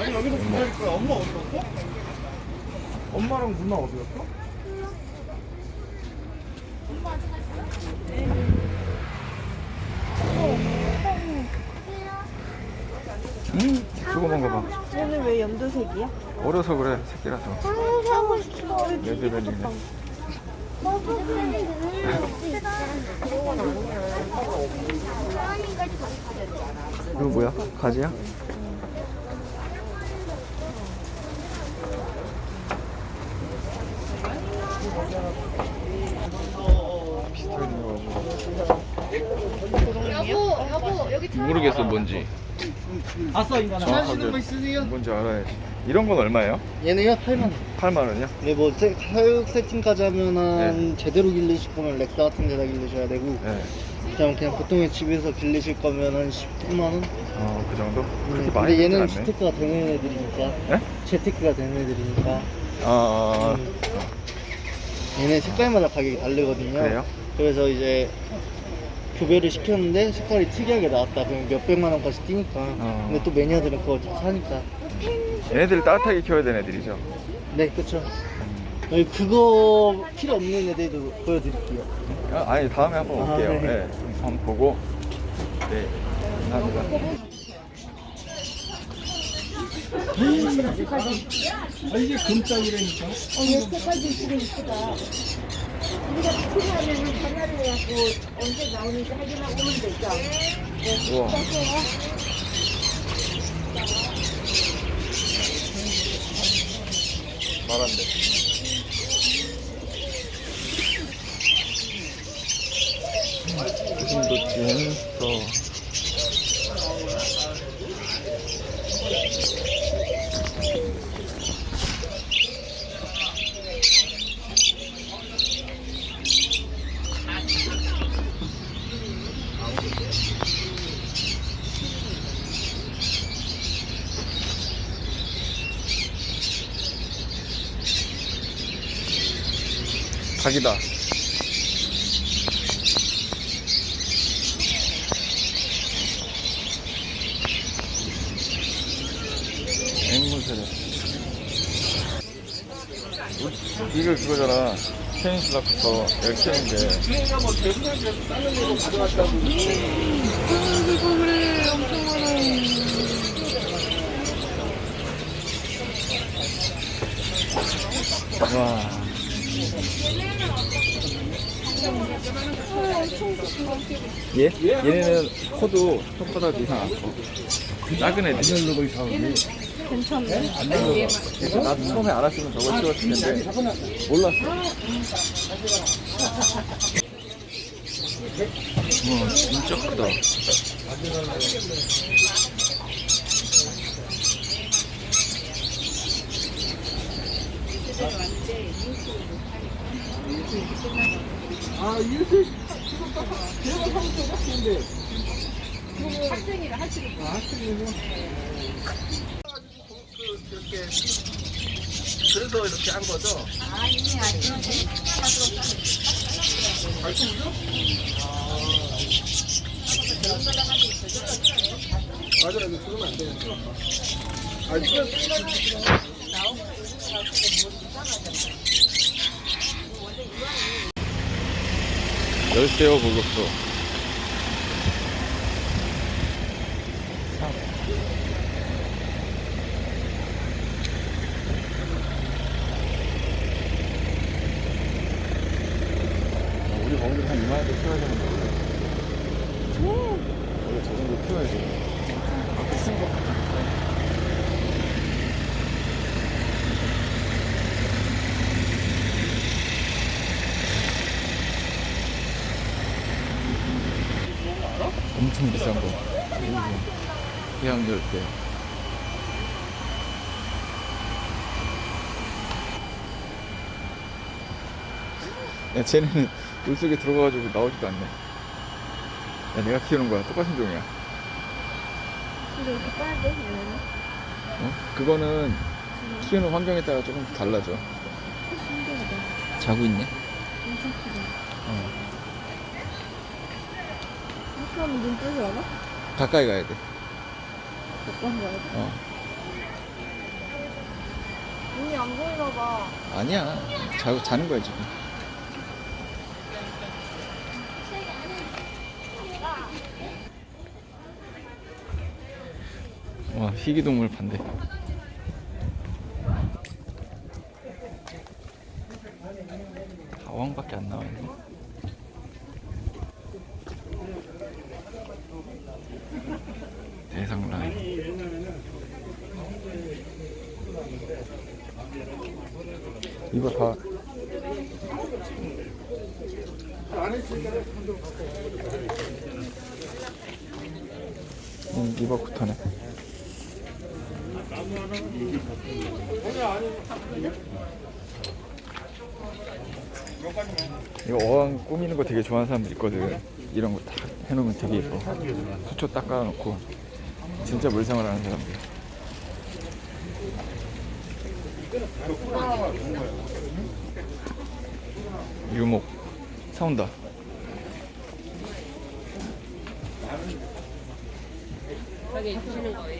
엄마 어디 갔어? 엄마랑 누나 어디 갔어? 음, 조그만 거 봐. 얘는 왜 연두색이야? 어려서 그래, 새끼라서. 하고 싶어. 레드벨리네. 이거 뭐야? 가지야? 비슷하게 생겨가지고. 여보, 여보, 여기 모르겠어, 뭔지. 아싸 인간아. 정확하게 뭔지 알아야지. 이런 건 얼마예요? 얘네요 8만 원. 8만 원이요? 네, 뭐 세- 사육 세팅까지 하면은 네. 제대로 길르실 거면 렉사 같은 데다 길르셔야 되고 네. 그냥 그냥 보통의 집에서 길르실 거면 한 19만 원. 어, 그 정도? 그렇게 네, 많이 근데 얘는 되진 않네. 재테크가 되는 애들이니까. 네? 재테크가 되는 애들이니까. 아, 아, 음. 얘네 색깔마다 가격이 다르거든요. 그래요? 그래서 이제 교배를 시켰는데 색깔이 특이하게 나왔다. 그럼 몇 백만 원까지 뛰니까. 어. 근데 또 매니아들은 그거 다 사니까. 얘네들 따뜻하게 키워야 되는 애들이죠. 네, 그쵸. 여기 그거 필요 없는 애들도 보여드릴게요. 아, 아니 다음에 한번 아, 올게요. 네. 네. 한번 보고. 네. 감사합니다. 아, 이게 금짝이라니까. 어, 얘 색깔도 이쁘게 이쁘다. 우리가 필요하면 전화를 해갖고 언제 나오는지 확인하고 오면 되죠. 우와. 말한대. 지금도 찐스터. 닭이다. 앵무새래. 이거 그거잖아. 페인슬라부터 여기 키우는데. 와. 얘? 얘네는 코도 손바닥 이상 안 커. 작은 애들. 괜찮네. 그래서 나 처음에 알았으면 저걸 키웠을 텐데 몰랐어. 우와 진짜 크다. 아, 이렇게 대화 사면 좀 같은데. 학생이라 학생이. 아, 학생이요? 그래서 이렇게 한 거죠? 맞아, 이거 그러면 안 되는데. 아, 이거 열대어 보급소. 우리 거기서 한 2만 원대 키워야 되는 거예요. 원래 저 정도 키워야지. 엄청 비싼 거. 해양절 때. 야, 쟤네는 물속에 들어가가지고 나오지도 않네. 야, 내가 키우는 거야. 똑같은 종이야. 근데 이렇게 빠야 돼, 얘네는? 어? 그거는 키우는 환경에 따라 조금 달라져. 신기하다. 자고 있네. 엄청 크다. 어. 이렇게 하면 눈 뜨지 않아? 가까이 가야 돼. 몇번 가야 돼? 어. 안 보이나 봐. 아니야. 자, 자는 거야 지금. 와 희귀동물 반대. 가왕밖에 안 나와 있네. 대상 라인. 이거 다 음, 이거부터네. 이거 어항 꾸미는 거 되게 좋아하는 사람들 있거든. 이런 거 다 해놓으면 되게 예뻐. 수초 닦아놓고 진짜 물생활 하는 사람들. 유목 사온다. 가게 주시는 거예요?